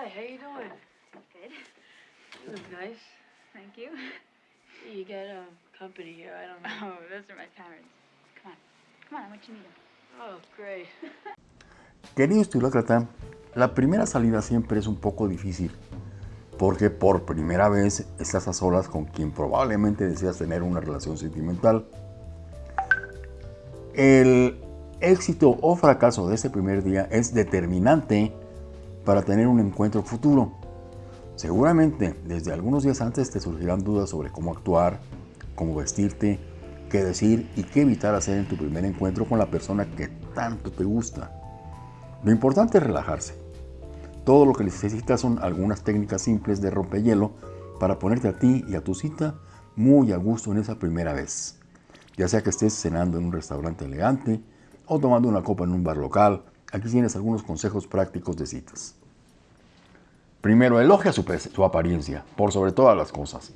Hi, how you doing? Good. You look nice. Thank you. You got um, company here. I don't know. Oh, those are my parents. Come on. Come on, I want you to meet them. Oh, great. Querido estilócrata, la primera salida siempre es un poco difícil porque por primera vez estás a solas con quien probablemente deseas tener una relación sentimental. El éxito o fracaso de este primer día es determinante para tener un encuentro futuro. Seguramente desde algunos días antes te surgirán dudas sobre cómo actuar, cómo vestirte, qué decir y qué evitar hacer en tu primer encuentro con la persona que tanto te gusta. Lo importante es relajarse. Todo lo que necesitas son algunas técnicas simples de rompehielo para ponerte a ti y a tu cita muy a gusto en esa primera vez. Ya sea que estés cenando en un restaurante elegante o tomando una copa en un bar local, aquí tienes algunos consejos prácticos de citas. Primero, elogia su, su apariencia, por sobre todas las cosas.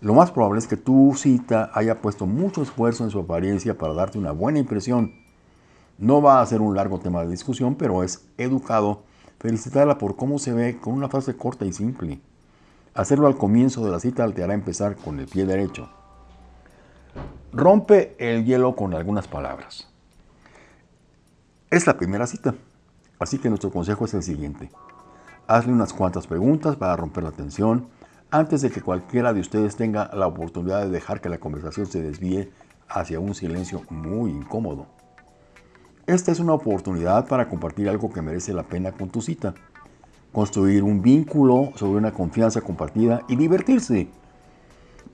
Lo más probable es que tu cita haya puesto mucho esfuerzo en su apariencia para darte una buena impresión. No va a ser un largo tema de discusión, pero es educado felicitarla por cómo se ve con una frase corta y simple. Hacerlo al comienzo de la cita te hará empezar con el pie derecho. Rompe el hielo con algunas palabras. Es la primera cita, así que nuestro consejo es el siguiente. Hazle unas cuantas preguntas para romper la tensión antes de que cualquiera de ustedes tenga la oportunidad de dejar que la conversación se desvíe hacia un silencio muy incómodo. Esta es una oportunidad para compartir algo que merece la pena con tu cita, construir un vínculo sobre una confianza compartida y divertirse.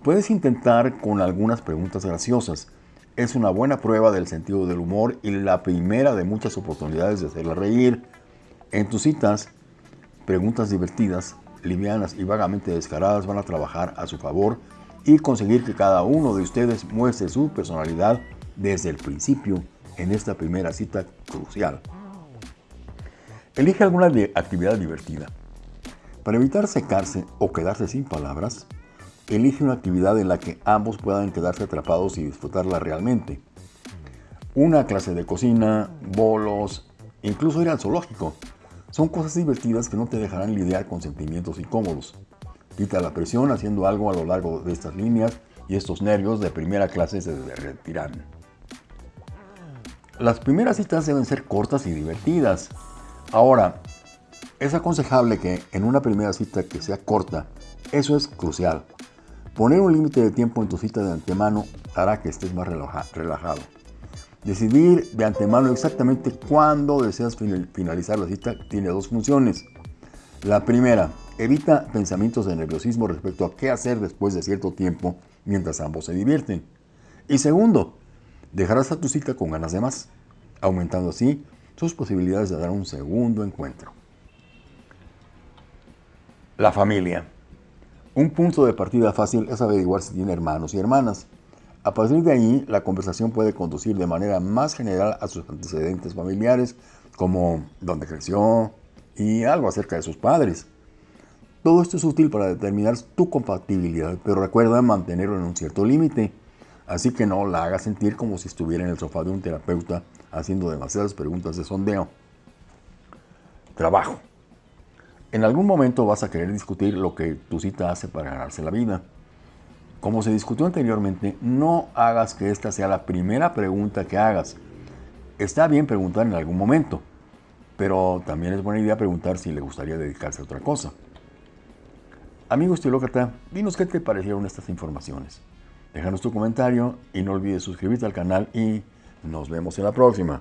Puedes intentar con algunas preguntas graciosas. Es una buena prueba del sentido del humor y la primera de muchas oportunidades de hacerla reír. En tus citas, preguntas divertidas, livianas y vagamente descaradas van a trabajar a su favor y conseguir que cada uno de ustedes muestre su personalidad desde el principio en esta primera cita crucial. Elige alguna actividad divertida. Para evitar secarse o quedarse sin palabras, elige una actividad en la que ambos puedan quedarse atrapados y disfrutarla realmente. Una clase de cocina, bolos, incluso ir al zoológico. Son cosas divertidas que no te dejarán lidiar con sentimientos incómodos. Quita la presión haciendo algo a lo largo de estas líneas y estos nervios de primera clase se derretirán. Las primeras citas deben ser cortas y divertidas. Ahora, es aconsejable que en una primera cita que sea corta, eso es crucial. Poner un límite de tiempo en tu cita de antemano hará que estés más relajado. Decidir de antemano exactamente cuándo deseas finalizar la cita tiene dos funciones. La primera, evita pensamientos de nerviosismo respecto a qué hacer después de cierto tiempo mientras ambos se divierten. Y segundo, dejarás a tu cita con ganas de más, aumentando así sus posibilidades de dar un segundo encuentro. La familia. Un punto de partida fácil es averiguar si tiene hermanos y hermanas. A partir de ahí, la conversación puede conducir de manera más general a sus antecedentes familiares, como dónde creció y algo acerca de sus padres. Todo esto es útil para determinar tu compatibilidad, pero recuerda mantenerlo en un cierto límite. Así que no la hagas sentir como si estuviera en el sofá de un terapeuta haciendo demasiadas preguntas de sondeo. Trabajo. En algún momento vas a querer discutir lo que tu cita hace para ganarse la vida. Como se discutió anteriormente, no hagas que esta sea la primera pregunta que hagas. Está bien preguntar en algún momento, pero también es buena idea preguntar si le gustaría dedicarse a otra cosa. Amigo estilócrata, dinos qué te parecieron estas informaciones. Déjanos tu comentario y no olvides suscribirte al canal y nos vemos en la próxima.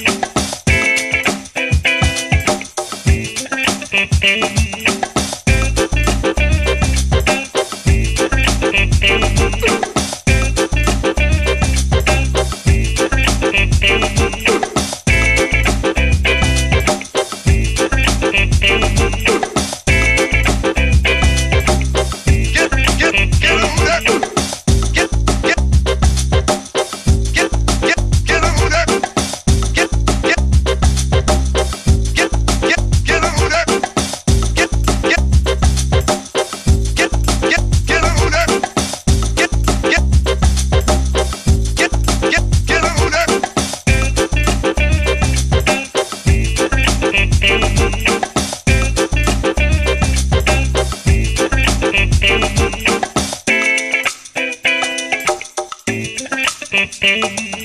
Thank you.